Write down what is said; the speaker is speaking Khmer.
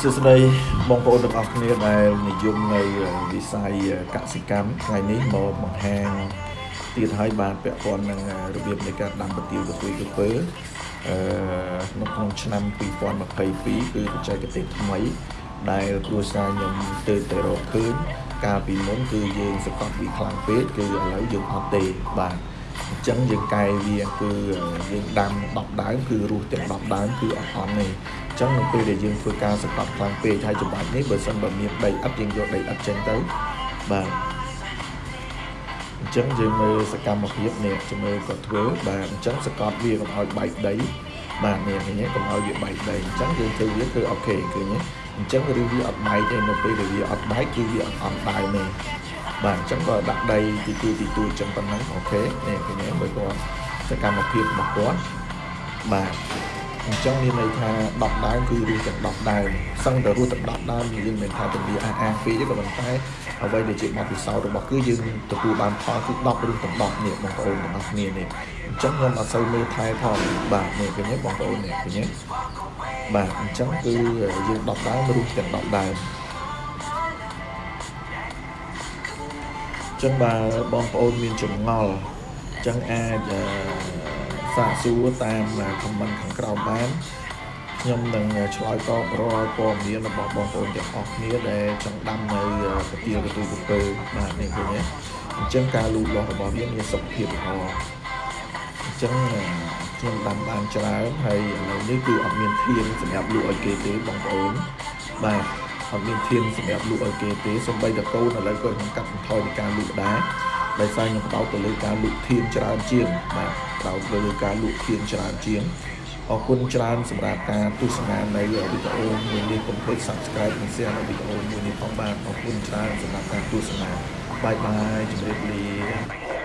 សួស្តីបងប្អូនទាំងអស់គ្នាដែលនិយមនៅវិស័យកសិកម្មថ្ងៃនេះមកបង្ហាញទៀតហើយបានពាក់ព័ន្ធនឹងរបៀបនៃការដាំប្រទាលកន្ទុយក្រពើអឺនៅក្នុងឆ្នាំ2022គឺបច្ចេកទេសថ្មីដែលគ្រួសារខ្ញុំទៅទៅរកឃើញកាលពីមុនគឺយើងសកត់វាខ្លាំងពេកគឺឥឡូវយើងអត់ទេបាទអញ្ចឹងយើងកែវាគឺយើងដាំ10ដើមគឺរស់ទាំង10ដើមគឺអត់អន់ទេអញ្ចឹងនៅពេលដែលយើងធ្វើការសកត់ខ្លាំងពេកហើយចម្បាច់នេះបើសិនបើមានដីឥដ្ឋយើងយកដីឥដ្ឋចេញទៅបាទអញ្ចឹងយើងមើលសកម្មភាពនេះជំរឿគាត់ធ្វើបាទអញ្ចឹងសកត់វាកុំឲ្យបែកដីបាទនេះឃើញទេកុំឲ្យវាបែកដីអញ្ចឹងយើងធ្វើវាគឺអូខេឃើញទេអញ្ចឹងឬវាអត់បែកទេនៅពេលដែលវាអត់បែកគឺវាអត់អន់ដើមទេ បាទអញ្ចឹងបើដាក់ដីទីទួទីទួអញ្ចឹងប៉ុណ្ណឹងអូខេនេះឃើញទេបើគាត់សកម្មភាពរបស់គាត់បាទអញ្ចឹងមានន័យថា10ដើមគឺរស់ទាំង10ដើមសឹងតែរស់ទាំង10ដើមយើងមិនថាទៅវាអះអាងពេកទេក៏ប៉ុន្តែអ្វីដែលជាបទពិសោធន៍របស់គឺយើងទទួលបានផលគឺ10ឬទាំង10នេះបងប្អូនទាំងអស់គ្នានេះអញ្ចឹងខ្ញុំអត់សូវមើលថែផងបាទនេះឃើញទេបងប្អូននេះឃើញទេបាទអញ្ចឹងគឺយើង10ដើមរស់ទាំង10ដើម ចឹងបើបងប្អូនមានចម្ងល់ចឹងអាចសាកសួរតាមខមមិនខាងក្រោមបានខ្ញុំនឹងឆ្លើយតបរាល់ព័ត៌មានរបស់បងប្អូនទាំងអស់គ្នាដែលចង់ដាំនៅកាទៀលកន្ទុយកំពើបាទនេះឃើញទេអញ្ចឹងការលូតលាស់របស់វាមានសុខភាពល្អអញ្ចឹងខ្ញុំដាំបានច្រើនហើយឥឡូវនេះគឺអត់មានធានសម្រាប់លក់ឲ្យគេទេបងប្អូនបាទ អត់មានធានសម្រាប់លក់ឲ្យគេទេសូម្បីតែកូនឥឡូវក៏ខ្ញុំកាត់បន្ថយពីការលក់ដែរដោយសារខ្ញុំបដោតទៅលើការលក់ធានច្រើនជាងបាទបដោតទៅលើការលក់ធានច្រើនជាងអរគុណច្រើនសម្រាប់ការទស្សនានៃវីដេអូមួយនេះកុំភ្លេច Subscribe និង Share នៅវីដេអូមួយនេះផងបាទអរគុណច្រើនសម្រាប់ការទស្សនាបាយបាយជម្រាបលា